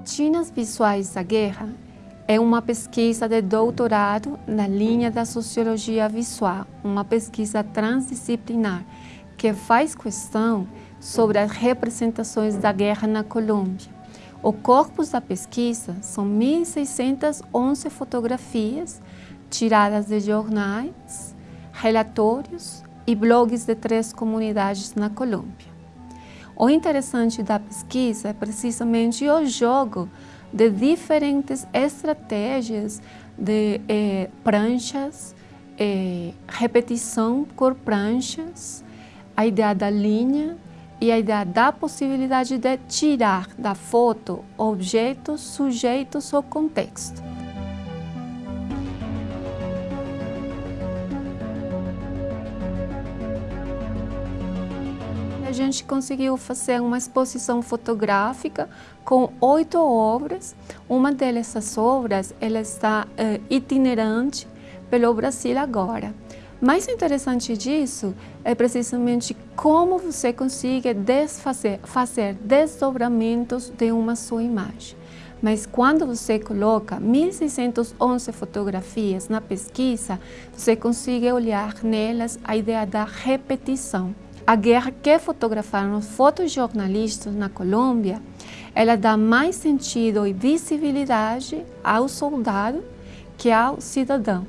Patinas Visuais da Guerra é uma pesquisa de doutorado na linha da Sociologia Visual, uma pesquisa transdisciplinar que faz questão sobre as representações da guerra na Colômbia. O corpus da pesquisa são 1.611 fotografias tiradas de jornais, relatórios e blogs de três comunidades na Colômbia. O interessante da pesquisa é precisamente o jogo de diferentes estratégias de eh, pranchas, eh, repetição por pranchas, a ideia da linha e a ideia da possibilidade de tirar da foto objetos sujeitos ao contexto. A gente conseguiu fazer uma exposição fotográfica com oito obras. Uma dessas obras ela está uh, itinerante pelo Brasil agora. Mais interessante disso é precisamente como você consegue desfazer, fazer desdobramentos de uma só imagem. Mas quando você coloca 1.611 fotografias na pesquisa, você consegue olhar nelas a ideia da repetição. A guerra que fotografaram os fotojornalistas na Colômbia, ela dá mais sentido e visibilidade ao soldado que ao cidadão.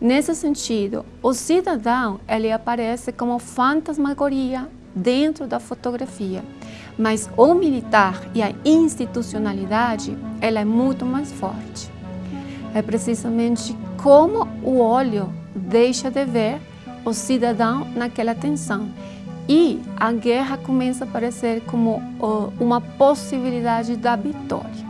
Nesse sentido, o cidadão ele aparece como fantasmagoria dentro da fotografia, mas o militar e a institucionalidade ela é muito mais forte. É precisamente como o olho deixa de ver o cidadão naquela tensão e a guerra começa a aparecer como uma possibilidade da vitória.